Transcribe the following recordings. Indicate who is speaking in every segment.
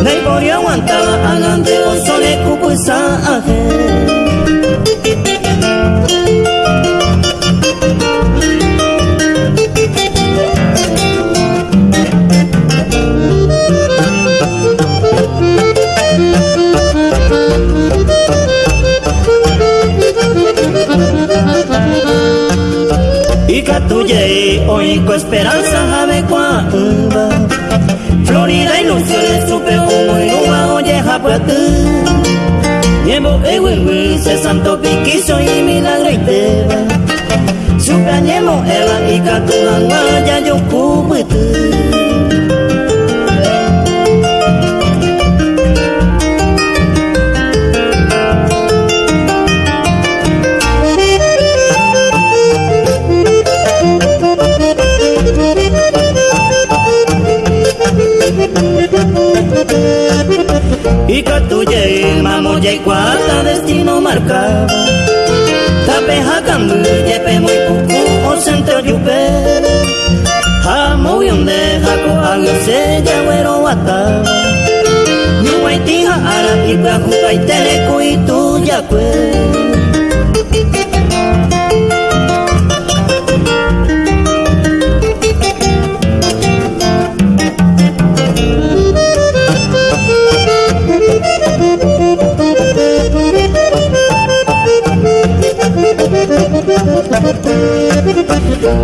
Speaker 1: Por aguantaba agante o sole cucuisa aje Y catuye hoy con esperanza jave cuamba Florida ilusiones supe japuatu Niembo ewiwi se santo piquiso y milagro y teba ela y catu hanga ya yo kubutu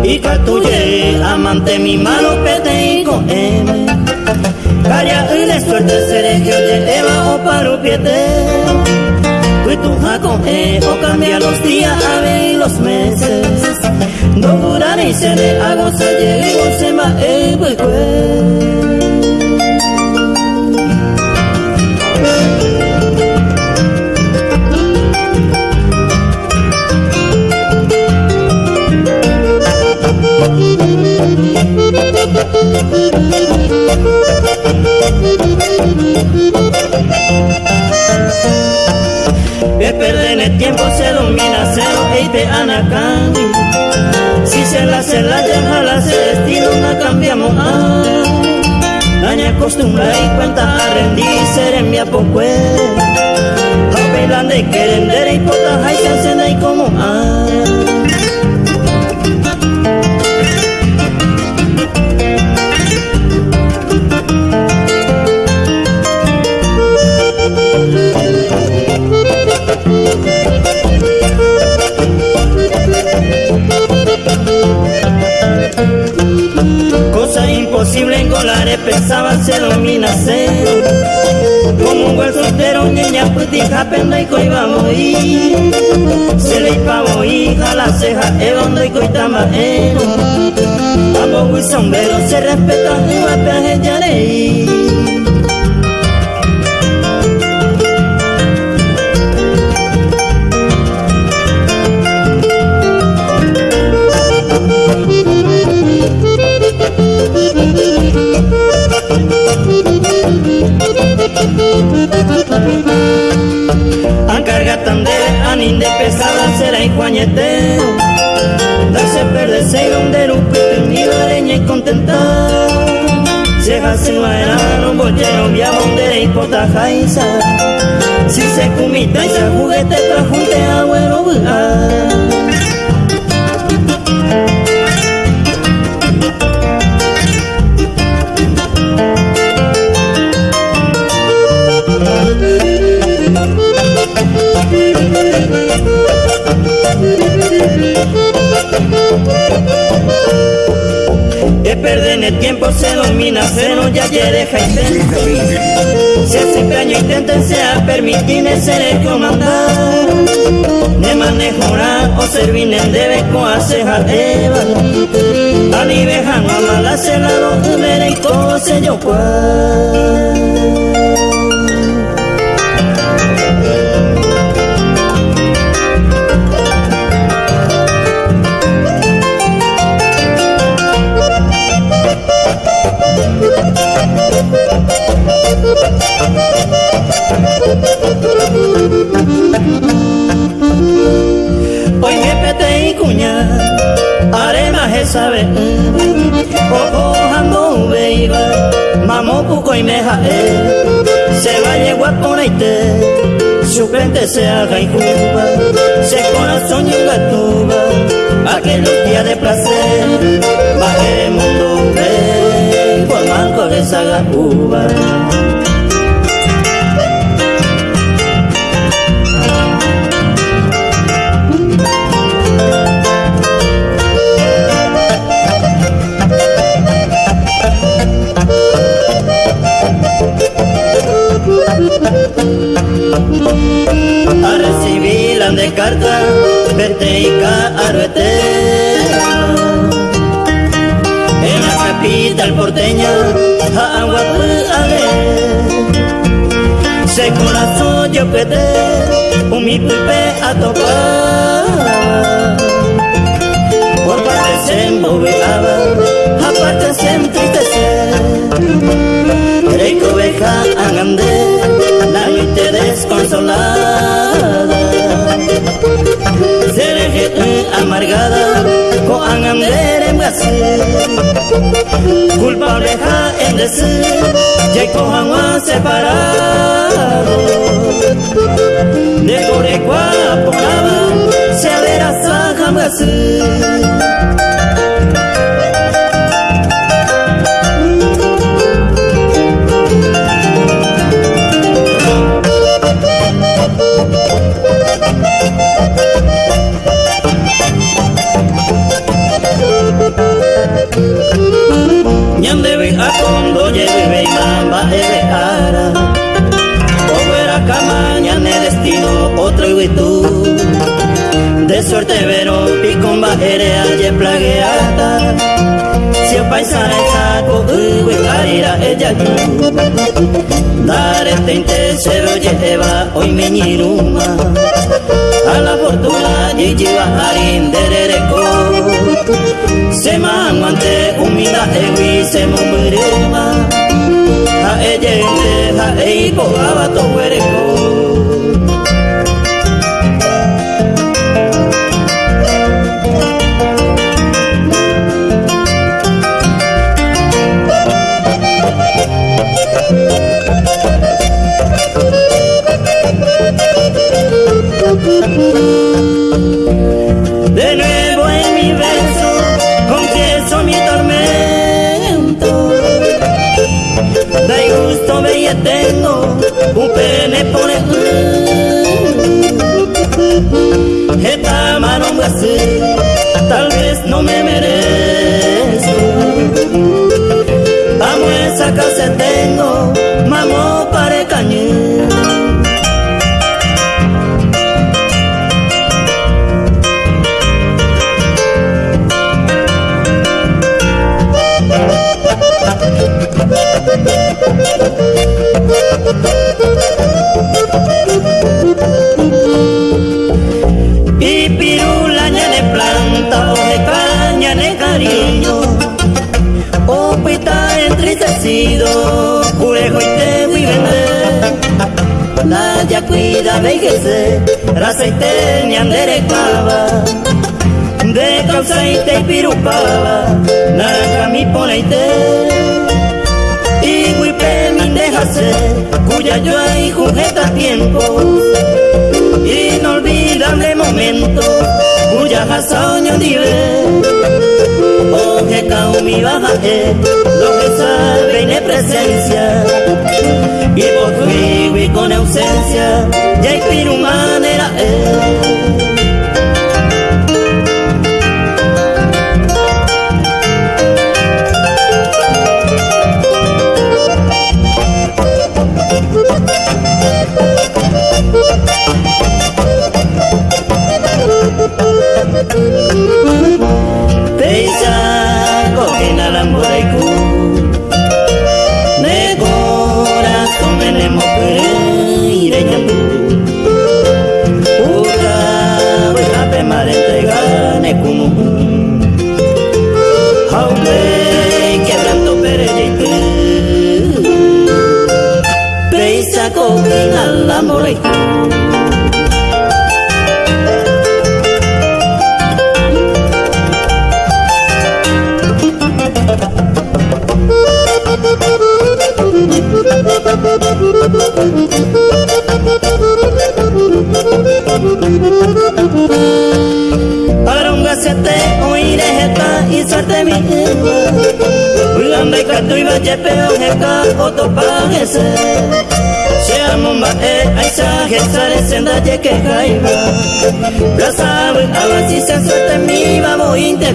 Speaker 1: Y catuye amante mi malo pete y con M. Calla y le suerte sergio de Eva o paro piete Fui tu jaco e o cambia los días a ver y los meses. No durar y se le hago se llegue se ma e Daña costumbre y cuenta a rendir ser en mi apocue A bailar de querender imposible engolar, pensaba se domina Como un buen soltero, niña putica, penda y coibamos y Se le pavo hija, la ceja, evondo y coitama eno Amo y sombrero, se respeta, y va a ya leí Ancarga tan de anin de pesada será y juañetero Darse perderse donde lupe ni leña y contentar Se hace no un bollero via donde y pota jaiza. Si se cumita y se juguete trajunte agüero bugar Que perder el tiempo se domina cero ya ya deja intento Si hace caño intenten sea permitir ser el comandar De manejar o servir en debe coaceja eva Ani dejan a mala celado y y cose yo cual Hoy me pete y cuña, arema he sabe, ojo jando beiba, mamo cuco y me meja eh. se vaya guaponeite, su frente se haga y cuba, se corazón y una tuba, aquellos días de placer, baje el mundo, ve, cual manco de saga cuba. A recibir la de carta vete y arbete en la capital porteña agua ale se corazón yo pete un mi pepe a tocar. Por parte se moveaba aparte se entristecer Reiko oveja angande te desconsolada Seré amargada con angander en Brasil. Culpable ja en decir Ya con agua separado. De Corecua por Se verá Saja Brasil Ñandebe a condo lleve y mamba ebe ara. Oguera cama ñane destino otro y tú. De suerte vero picomba ere aye plagueata El paisana es saco uwe carira ella tú. Dare teinte se lo lleva hoy meñiruma A la fortuna y lleva harin derereko Se manguante humida ewi se mumurema Ha ejente ha eipo abato huereko De nuevo en mi verso confieso mi tormento. De gusto me tengo un pene por el Esta mano tal vez no me merezco. Amo esa casa tengo, Opita entristecido, curejo y te voy vender La ya cuida vejece, raza y te ñandere clava De causa y pirupaba, naranja mi poleite. Y huipe mi dejase, cuya yo ahí jujeta tiempo. Inolvidable momento cuya hasaño dive oje mi bajaje lo que sabe en presencia ojeka otopagese Seamumba e aisa gesare senda jeke kaiba Blasawe abasi se suerte mi babo inte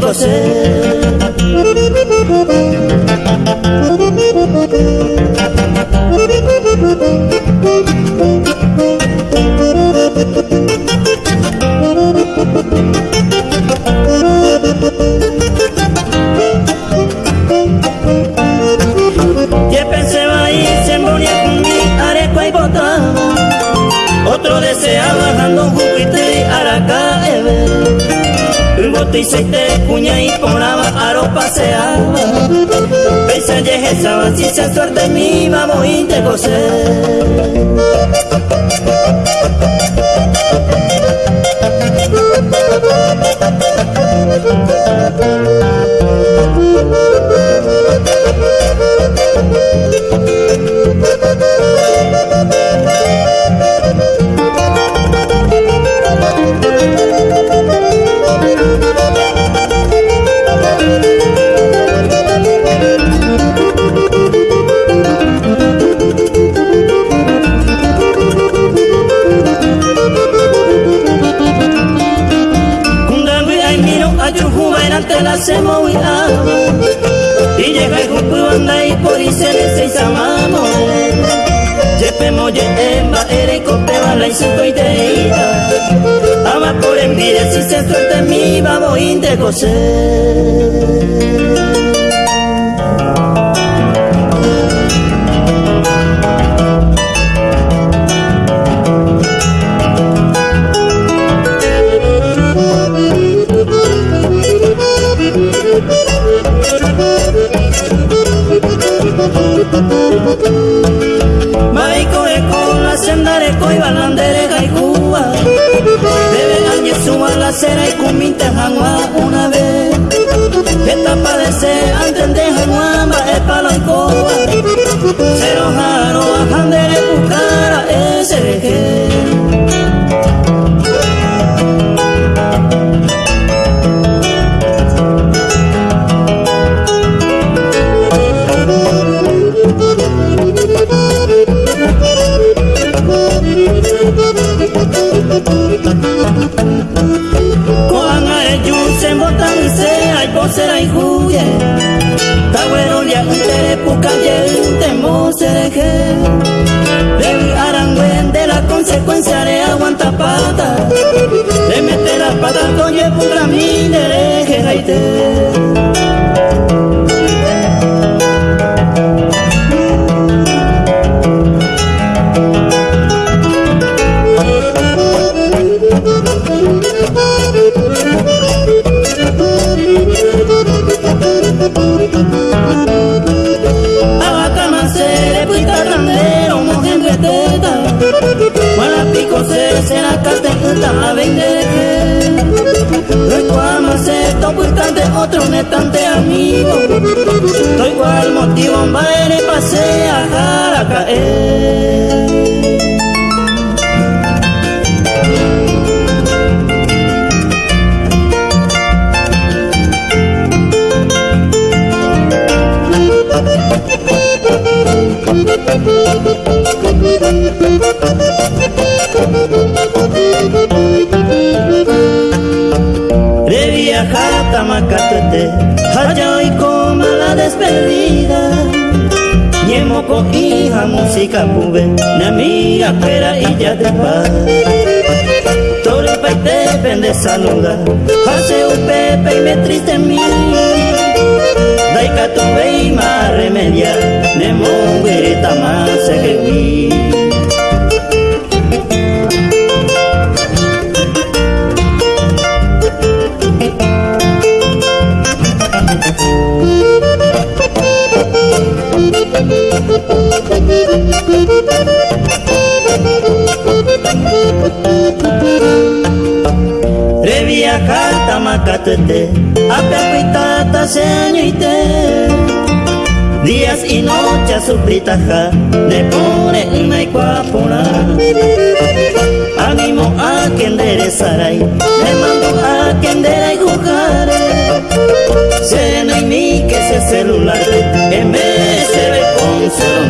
Speaker 1: Seite cuña y ponaba aro paseaba Pese a esa si se suerte mi vamos y te hacemos y por y se le seis amamos Jepe ye emba ere y cope la y cinco y teita Ama por envidia si se suelta mi babo de suma la cera y kuminte hangwa una vez. Esta padece antes de hangwa ba e palo y koa Cero jaro a handere pukara ese deje saluda, hace un pepe y me triste en mí. Daika tu y más remedia, Reviajar tamakatete, apeapitata señoite. Días y noches suplitaja, le pone una iguapura. Animo a quien enderezaray, le mando a quien y jugare. Se no hay ni que ese celular que me se ve con solo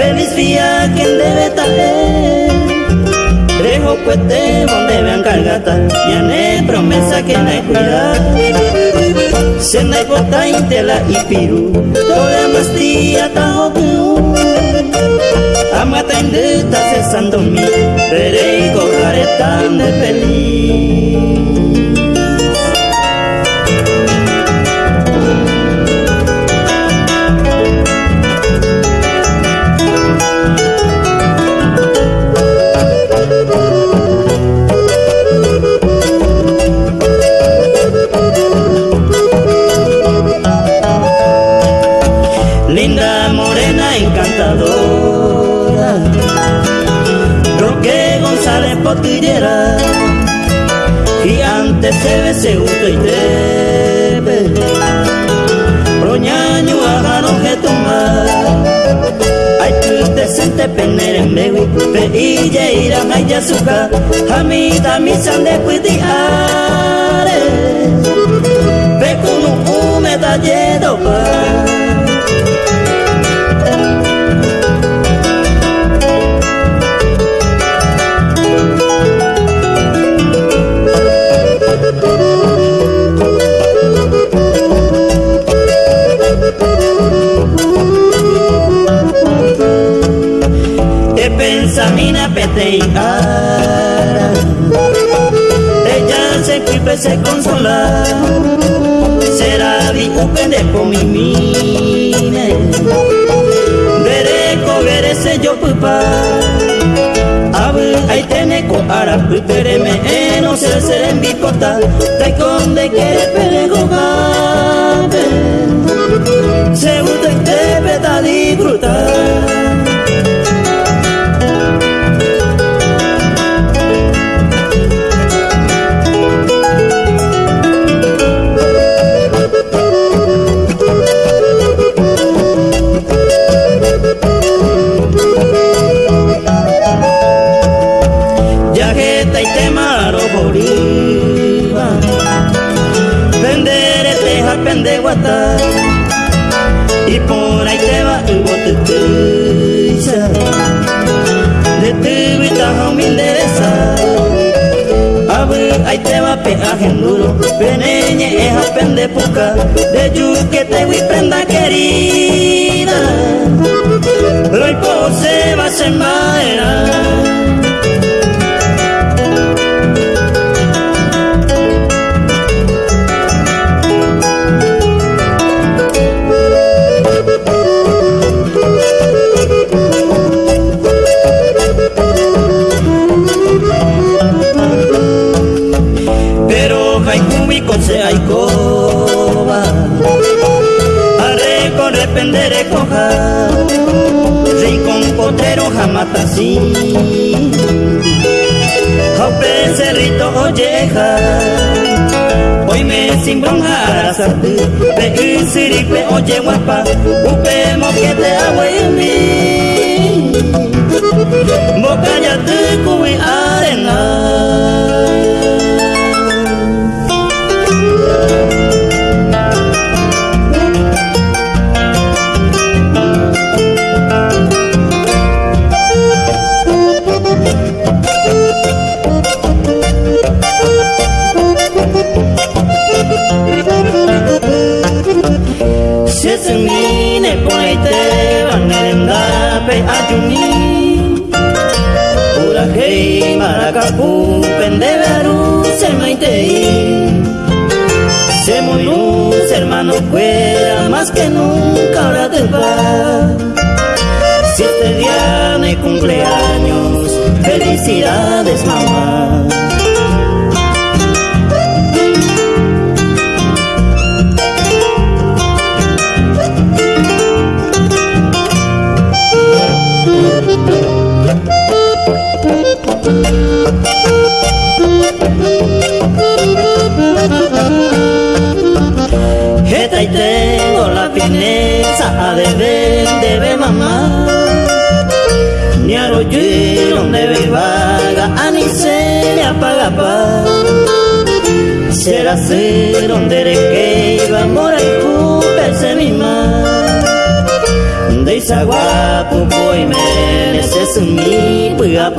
Speaker 1: feliz viaje debe traer. Rejo cuete donde vean cargata, ya ne promesa que no hay cuidar. Se hay bota intela y piru, toda más tía tajo tu. Amata indeta cesando mi, veré y cojaré tan de feliz. Potillera, gigante se ve segundo y debe, roñaño agano que tumba, ay tu decente penere en mewi, pe illa ira maya suka, hamita misan de puitiare, Pende puca De yuque te voy prenda querida. Pero el pose va a ser maera rependere coja rincón potero jamatasi haupe cerrito olleja hoy me sin bronja arasarte pe usiripe oye guapa. Upe moquete agua y mi boca ya te cubi arena más que nunca ahora te va. Si este día cumpleaños, felicidades mamá. Fineza de ver, de ver mamá. Ni a donde ve vaga, a ni se le apaga pa. Será ser donde de que iba a morar se mi ma. De esa guapo, y me necesito mi puya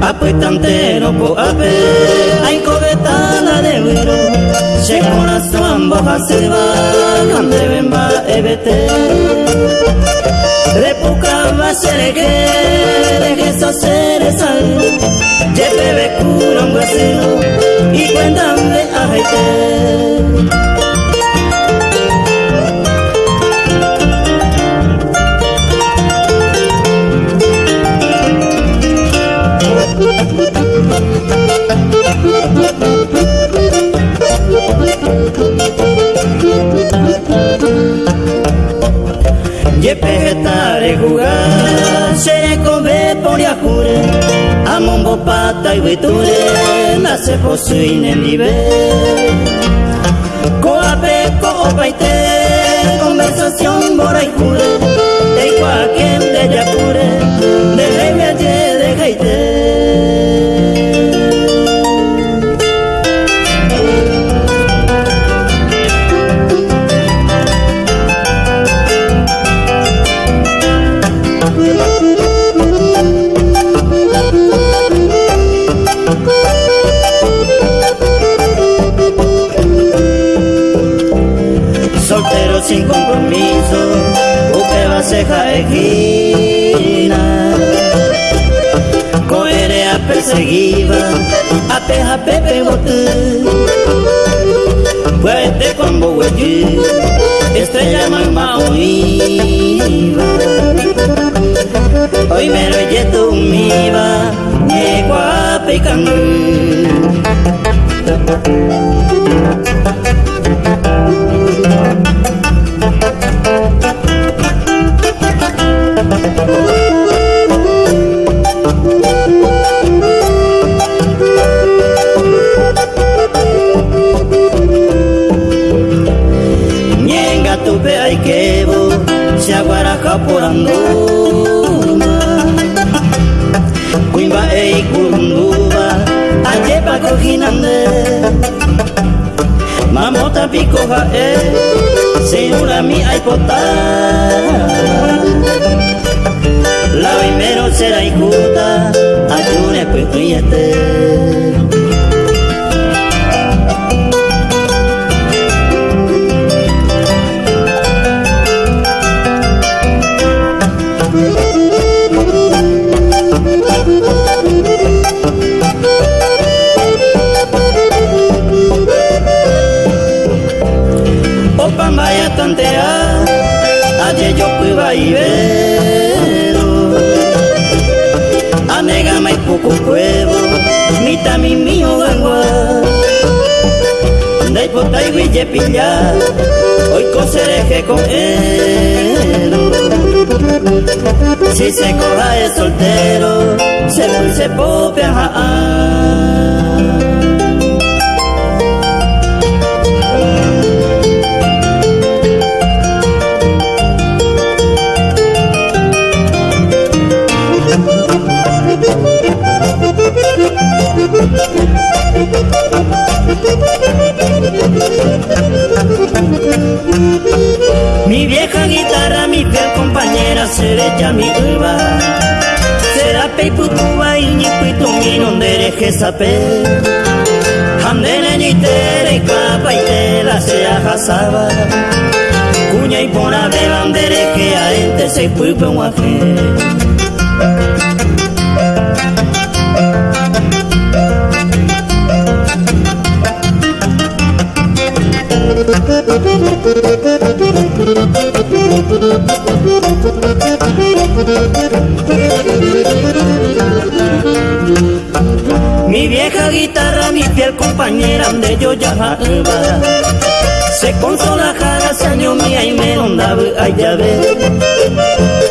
Speaker 1: Apuestantero po ape, hay la de huiro, se corazón boja se va, cande bemba ebete. Repuca va que, de que so ser sal, jefe be curan y cuéntame ajaite. Pata y viture, nace posuine nivel. Coape, copaite, conversación bora y jure, de cualquier de perseguida, a peja pepe bote. Puede con bogueyi, estrella mamá iba Hoy me lo yeto miba, me guapecan. poranduma Si se coja el soltero, se pulse popia, Mi vieja guitarra, mi fiel compañera, será mi uva. Será peiputuba y mi donde eres. Handene ni tere capa y tela sea jasaba. Cuña y pona de bandere que a ente se puipe un Mi vieja guitarra, mi fiel compañera, de yo ya se consola cada año mía y me ondaba ay ya ve.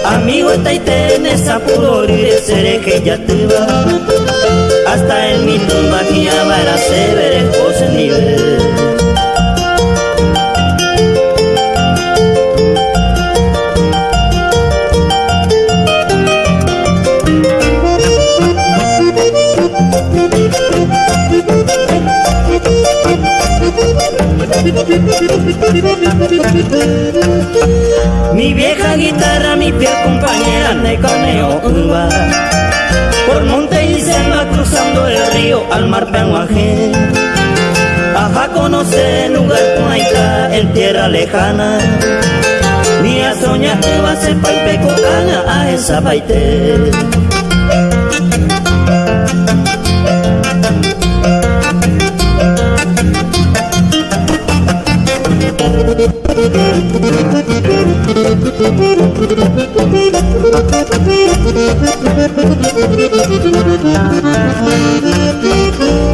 Speaker 1: Amigo está y tenés apuro y seré que ya te va. Hasta en mi tumba que a se veré cosas nivel Mi vieja guitarra, mi piel compañera de caneo uva. Por monte y selva cruzando el río al mar Penuajé. Ajá conoce el lugar Cuaica en tierra lejana. Ni a soñar va a ser paipeco a esa baite.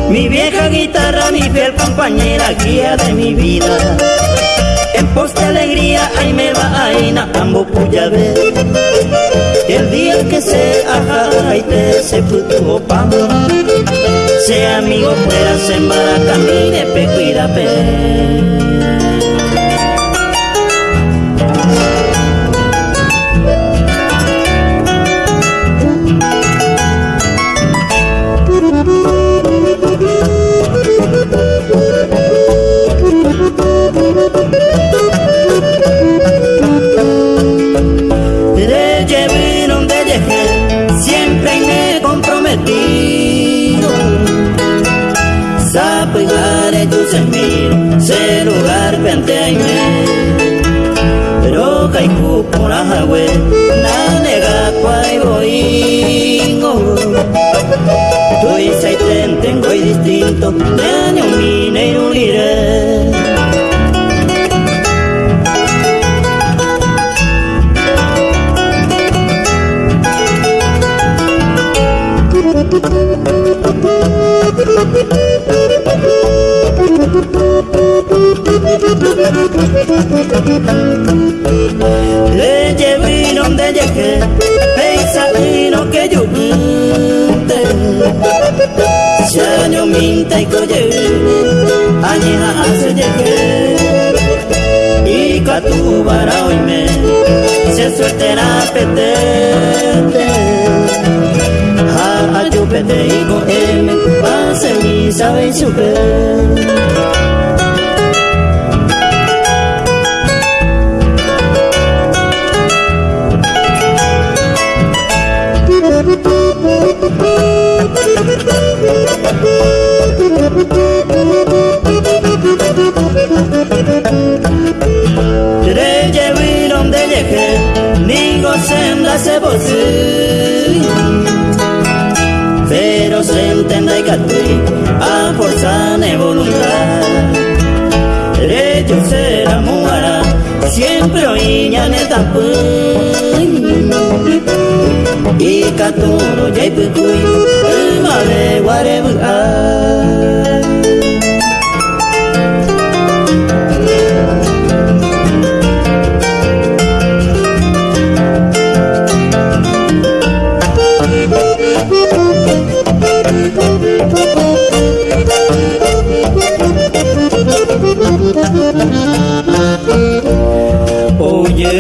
Speaker 1: Mi vieja guitarra, mi fiel compañera, guía de mi vida. En pos de alegría, ahí me va a ina, ambo puya ver. El día que se aja y te se puto pamo. Se amigo fuera sembara camine pe cuida pe. Chupete y pase mi sabe y supe. Reye donde llegué, ni sembra se voce. Derecho será muara, siempre oíña en el Y caturo ya y pucuy,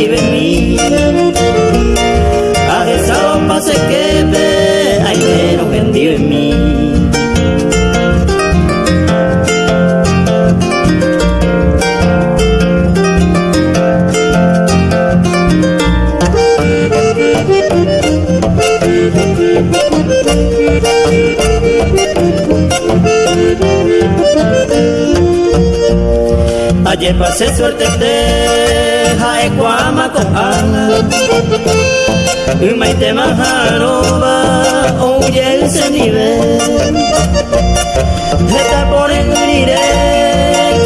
Speaker 1: que vive mí A esa guapa se quebe Ay, pero que vive mí. Ayer pasé suerte de jae cuama con ana Umaite majaroba oye el se nivel Está por el nire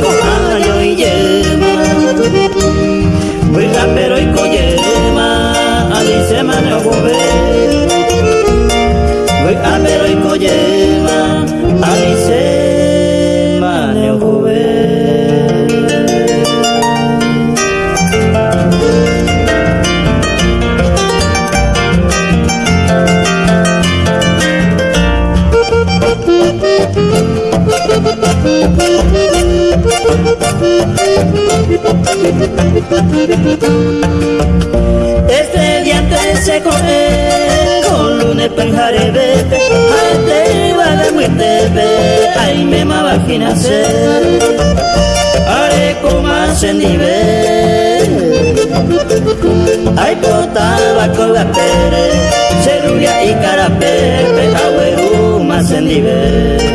Speaker 1: con año y yema Vuela pero Este diante se con lunes penjare vete Ate va de muerte ay me ma vagina se Are como se nivel. Ay potaba con la pere Cerubia y carapere Agüero más en nivel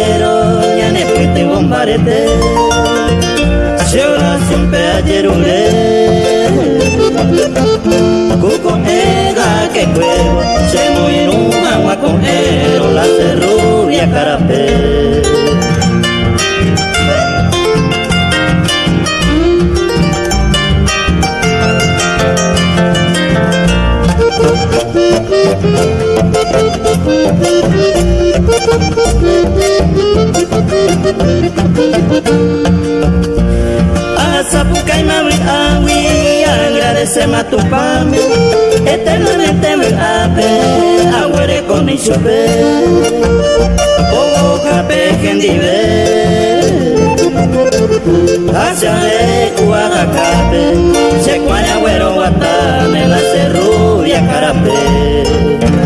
Speaker 1: Monero, la cerrulla, carapé. Asa bukai mawit agradecemos a tu pame, eternamente me ape, aguere con mi chope, o cape gendive, hacia de cuagacape, se güero guatane, la cerrubia carape.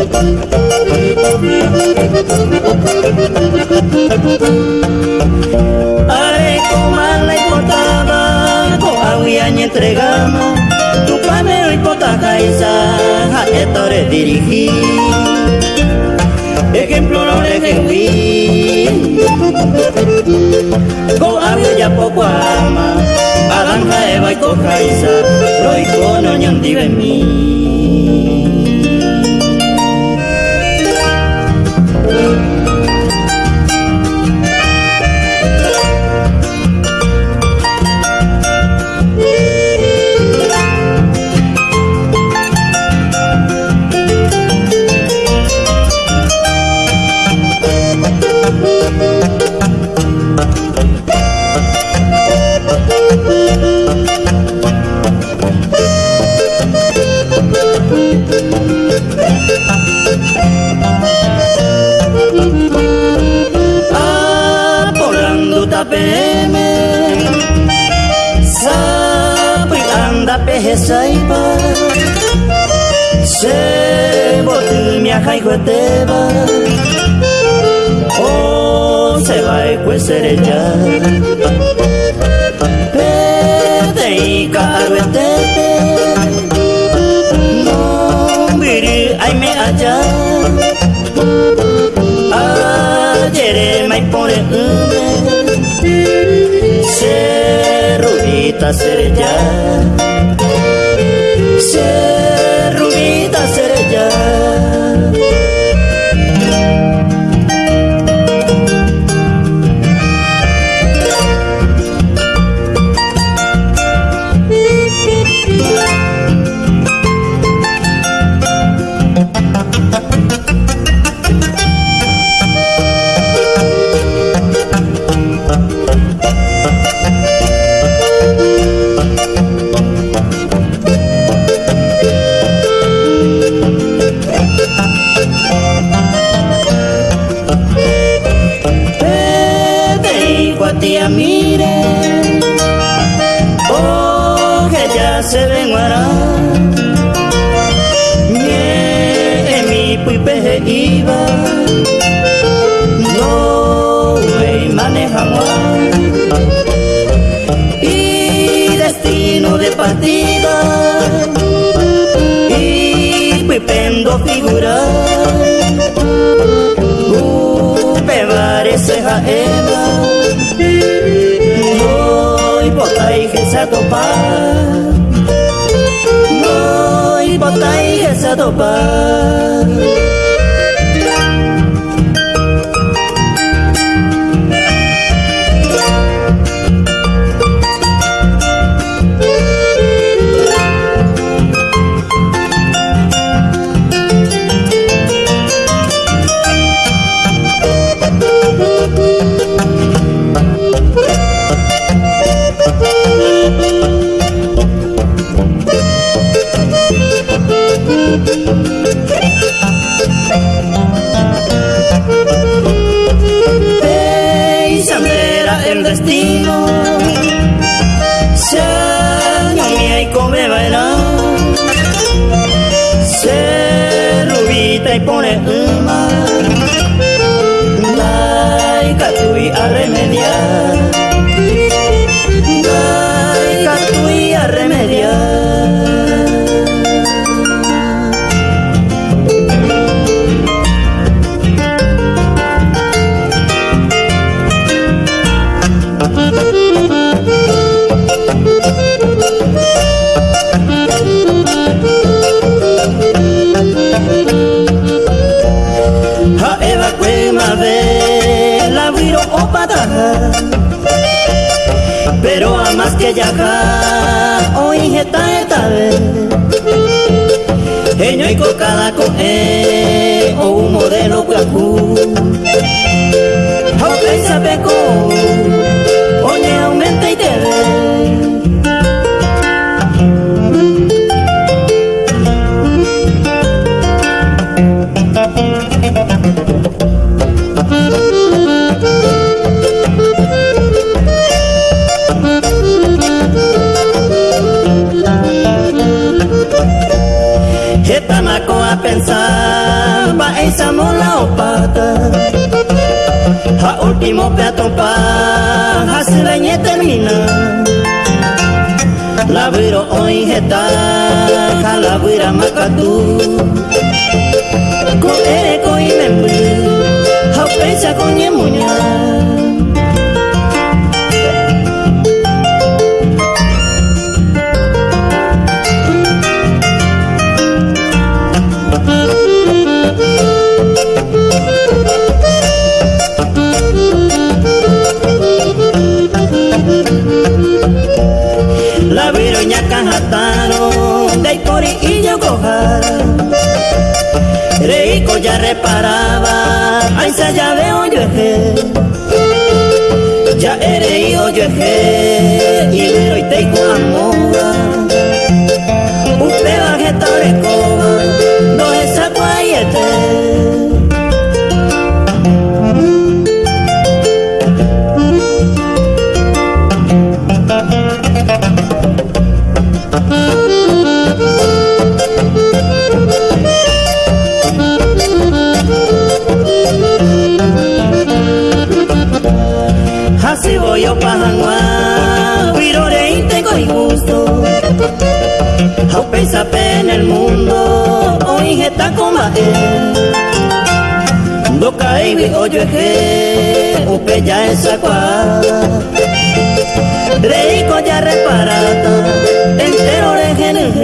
Speaker 1: Are komala ipotaba ko awianya entregama tu pameo ipotaka isa etore dirigi ejemplo no le gewi ko awio ya poco ama alanja eva y coja isa lo icono ñandive mi saiba se botu mi ajai gueteba o se va e cuesere ya. Pede y caruetete no miri ay me allá ayer mai pone se rubita ser ya ser partida. E pretendo figurar o pevar serra ela noi botai reza topar noi botai reza topar pero a más te llama hoy heta eta he ñoi ko kala ko e o un modelo guacu ho pensa pe ko mola o pata. A último peatón pa, a se termina. La viro hoy jeta, a la vira macatú. Con eco y membre, a pensa con yemuña. en el mundo hoy está combatir Doca y oye que upe ya es acá Reico ya reparata entero de GNG